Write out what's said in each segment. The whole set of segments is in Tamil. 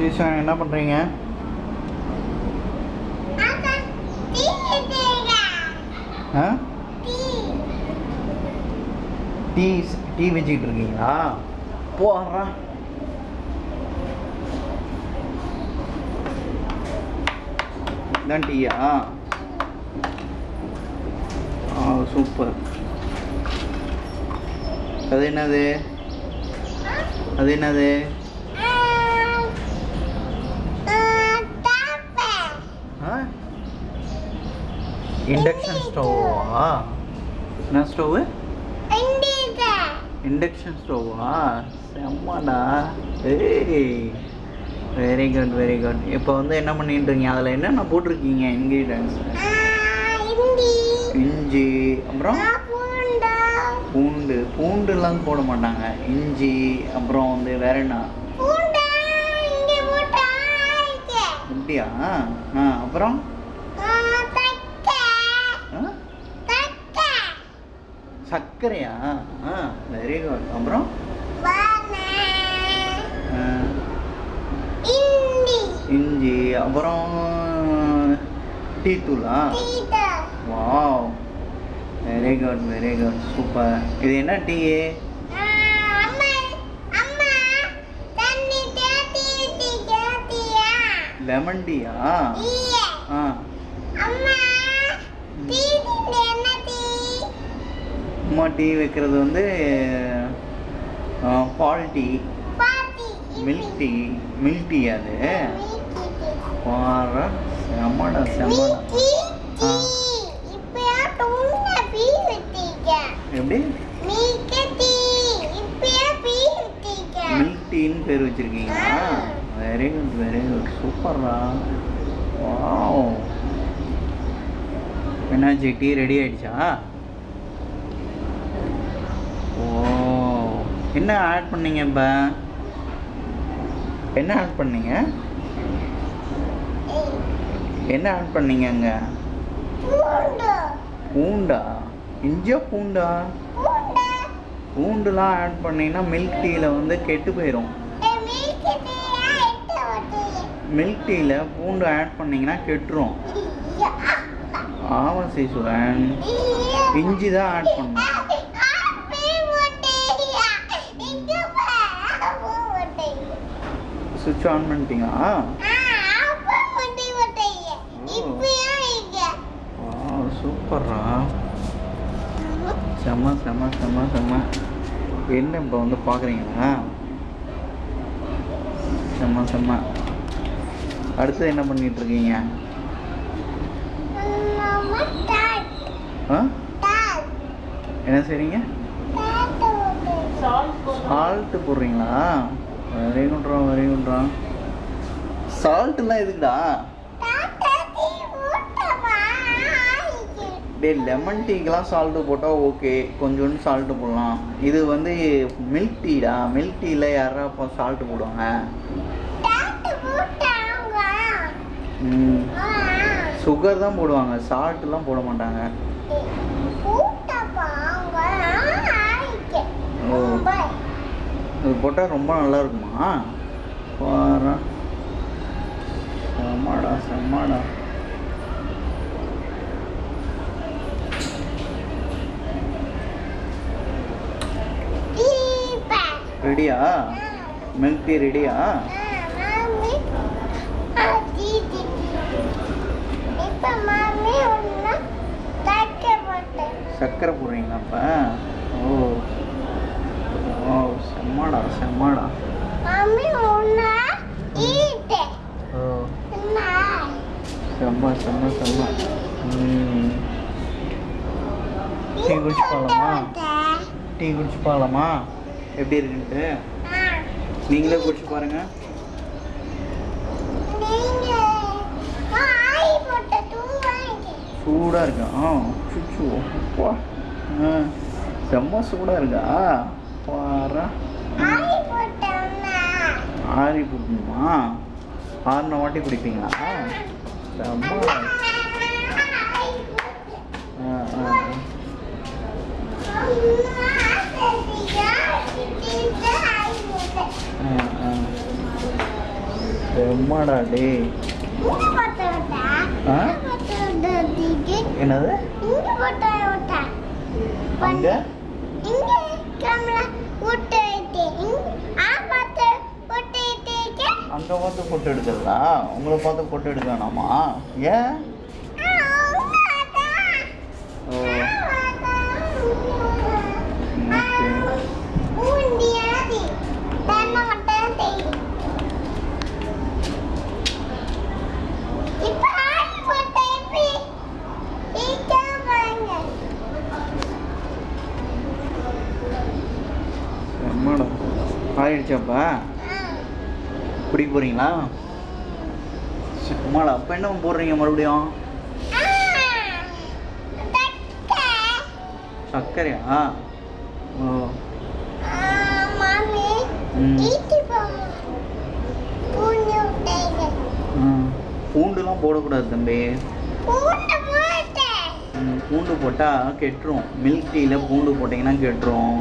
ஸ்ரீஷா என்ன பண்ணுறீங்க ஆ? டீ. டீ வச்சுக்கிட்டு இருக்கீங்களா? போடுறா இதான் டீயா? ஆ சூப்பர். அது என்னது? அது என்னது ஆ இண்டக்ஷன் ஸ்டவ்வா என்ன ஸ்டவ்வு இண்டக்ஷன் ஸ்டவ்வா செம்மடா ஏய் வெரி குட் வெரி குட் இப்போ வந்து என்ன பண்ணிட்டு இருக்கீங்க அதில் என்னென்ன போட்டிருக்கீங்க? இன்க்ரீடியன்ஸ் இஞ்சி அப்புறம்? பூண்டு. பூண்டுலாம் போட மாட்டாங்க. இஞ்சி அப்புறம் வந்து வேற என்ன? அப்படியா? ஆ அப்புறம்? சர்க்கரையா? ஆ வெரி குட் அப்புறம்? இஞ்சி. அப்புறம் tea தூளா wow. Very good very good super. இது என்ன டீ? லெமன் டீயா ஆ. அம்மா டீ வைக்கிறது வந்து பால் tea. Milk tea. Milk tea அது. பாரு செம்மடா ஆ. எப்படி? மில்க் டீன்னு பேர் வச்சிருக்கீங்களா? வெரி குட் வெரி குட் சூப்பர்ரா. வாவ். என்னாச்சு டீ ரெடி ஆயிடுச்சா ஓ என்ன ஆட் பண்ணீங்க இப்போ? என்ன ஆட் பண்ணீங்க? என்ன ஆட் பண்ணீங்க அங்கே? பூண்டா? இஞ்சியா பூண்டா? பூண்டுலாம் ஆட் பண்ணீங்கன்னா மில்க் டீயில் வந்து கெட்டு போயிடும் மில்க் டீயில் பூண்டு ஆட் பண்ணீங்கன்னா கெட்டுரும். ஆமாம் சீசுவன் இஞ்சி தான் ஆட் பண்ணணும். சுவிட்ச் ஆன் பண்ணிட்டீங்களா? சூப்பர்ரா. செம்ம செம்ம செம்ம செம்ம என்ன இப்போ வந்து பார்க்குறீங்களா செம்ம செம்ம அடுத்து என்ன பண்ணிட்டு இருக்கீங்க? என்ன செய்றீங்க? சால்ட்டு போடுறீங்களா? வெரி குட்ரா வெரி குட்ரா சால்ட்டுலாம் எதுக்குடா டே லெமன் டீக்கெலாம் சால்ட்டு போட்டால் ஓகே கொஞ்சோண்டு சால்ட்டு போடலாம் இது வந்து மில்க் டீடா மில்க் டீயில் யாரா இப்போ சால்ட்டு போடுவாங்க சுகர் தான் போடுவாங்க சால்ட்டுலாம் போட மாட்டாங்க ஓ. இது போட்டால் ரொம்ப நல்லா இருக்குமா பாரு. செம்மாடா செம்மாடா. ரெடியா? மில்க் டீ ரெடியா? சர்க்கரை போடுறீங்களா அப்போ? ஓ. செம்மாடா செம்மாடா ஓ. செம்ம செம்ம செம்ம. டீ குடிச்சு போகலாமா டீ குடிச்சு போகலாமா எப்படி இருக்குன்ட்டு? நீங்களே குடிச்சு பாருங்க. சூடாக இருக்கா? ஆ சுச்சு அப்பா செம்ம சூடாக இருக்கா? பாரா ஆறி போடணுமா ஆறின வாட்டி ஆ செம்மடா விட்டா என்னது? அங்க இங்க கேமரா விட்டு வைத்து ஆ பார்த்து விட்டு வைத்து அங்க பார்த்து ஃபோட்டோ எடுக்கிறதா உங்களை பார்த்து ஃபோட்டோ எடுக்க வேணாமா ஏன் ஓ ஆயிடுச்சாப்பா. குடிக்க போகிறீங்களா செம்மடா அப்போ என்ன போடுறீங்க மறுபடியும்? சர்க்கரையா? ஓ. பூண்டுலாம் போடக்கூடாது தம்பி. பூண்டு போட்டால் கெட்டுரும். மில்க் டீயில் பூண்டு போட்டிங்கன்னா கெட்டுரும்.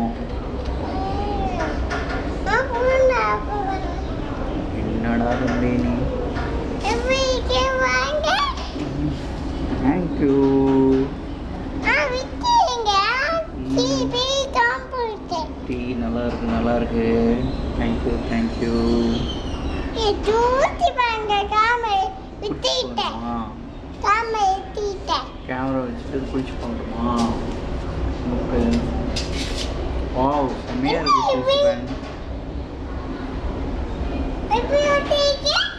என்னடா தம்பி நீ தேங்க்யூ டீ நல்லா இருக்கு நல்லா இருக்கு. தேங்க்யூ தேங்க்யூ கேமரா வச்சுட்டு குளிச்சு பண்ணுறோமா ஓகே வாவ் செம்மையாக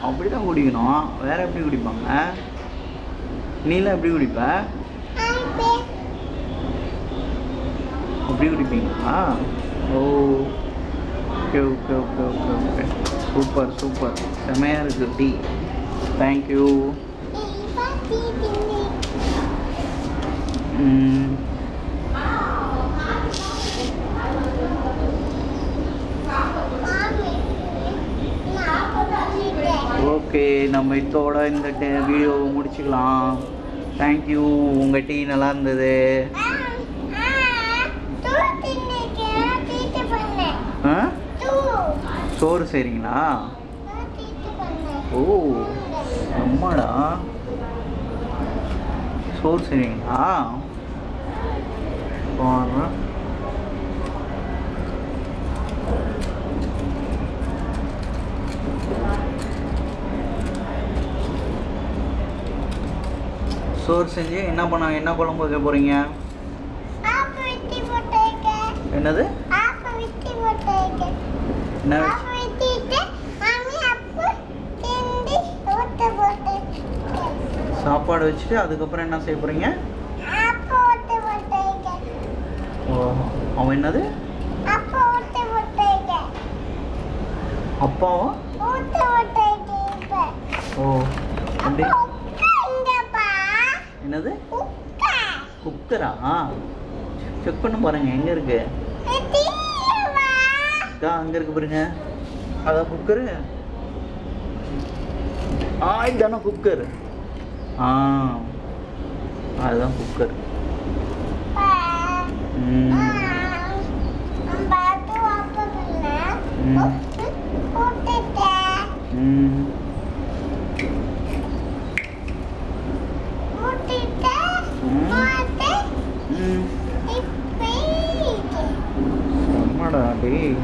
அப்படி தான் குடிக்கணும். வேற எப்படி குடிப்பாங்க? நீலாம் எப்படி குடிப்ப? அப்படி குடிப்பீங்களா? ஓ okay okay okay okay okay super super செம்மையாக இருக்கு டீ. தேங்க்யூ ம். ஓகே நம்ம இதோட இந்த வீடியோவை முடிச்சுக்கலாம். தேங்க்யூ உங்கள் டீ நல்லா இருந்தது. ஆ? சோறு சரிங்களா ஓ அம்மாடா. சோறு சரிங்களா போகிறேன் சோறு செஞ்சு என்ன பண்ண என்ன குழம்பு வைக்க போகிறீங்க என்னது? என்ன சாப்பாடு வச்சுட்டு அதுக்கப்புறம் என்ன செய்ய போகிறீங்க ஓ அவன் என்னது? அப்பாவா? ஓ அப்படி என்னது? குக்கரா செக் பண்ண பாருங்க எங்க இருக்கு? அங்க இருக்கு பாருங்க. அதான் குக்கரு ஆ இதானே குக்கர் ஆ அதுதான் குக்கர் ம். ம். ம். டேய்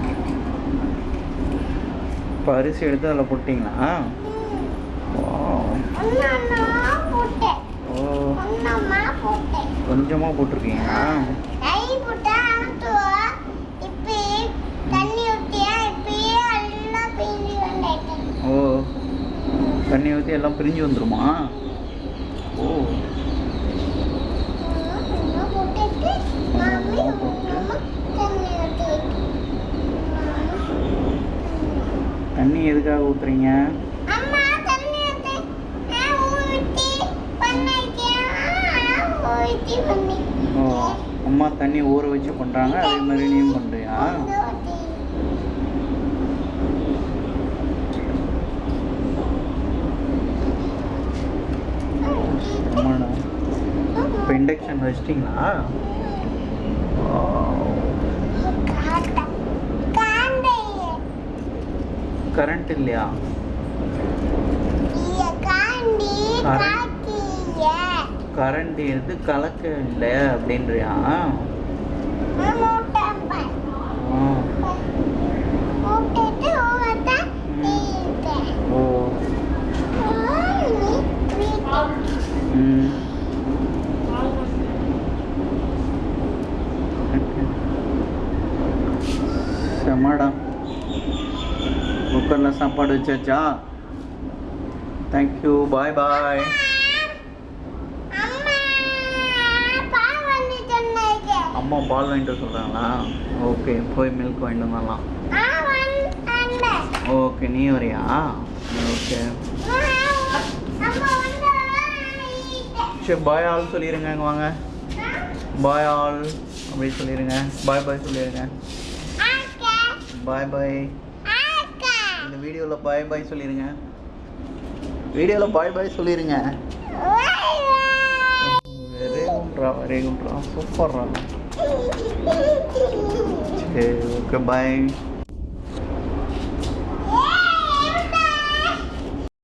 இப்போ அரிசி எடுத்து அதில் போட்டிங்களா. ஓ. கொஞ்சமாக போட்டிருக்கீங்களா? ஓ. தண்ணி ஊற்றி எல்லாம் பிரிஞ்சு வந்துருமா ஓ தண்ணி எதுக்காக ஊற்றுறீங்க அம்மா தண்ணி ஊத்து நான் ஊத்தி பண்ணிட்டேன். ஊத்தி பண்ணி ஓ அம்மா தண்ணி ஊற வச்சு பண்ணுறாங்க அதே மாதிரி நீயும் பண்ணுறியா இப்போ இண்டக்ஷன் வச்சிட்டிங்களா? கரண்ட் இல்லையா? கரண்டி எடுத்து கலக்க இல்லை அப்படின்றியா மூட்டப்பன் ஆ. மூட்டிட்டு ஊவத்த நீட்டேன் ஓ நீ வீட்டு ம் செம்மடா அச்சா தேங்க்யூ பாய் பாய் அம்மா பால் வாங்கிட்டு சொல்கிறாங்களா ஓகே போய் மில்க் வாங்கிட்டு வரலாம் வந்து ஓகே நீ வரியா? ஓகே சரி பாய் ஆல் சொல்லிடுங்க இங்கே வாங்க. பாய் ஆல் அப்படின்னு சொல்லிடுங்க பாய் பாய் சொல்லிடுங்க பாய் பாய் இந்த வீடியோவில் பாய் பாய் சொல்லிடுங்க வீடியோவில் பாய் பாய் சொல்லிடுங்க வாய் வாய் வெரி சூப்பர்ரா சரி ஓகே பாய்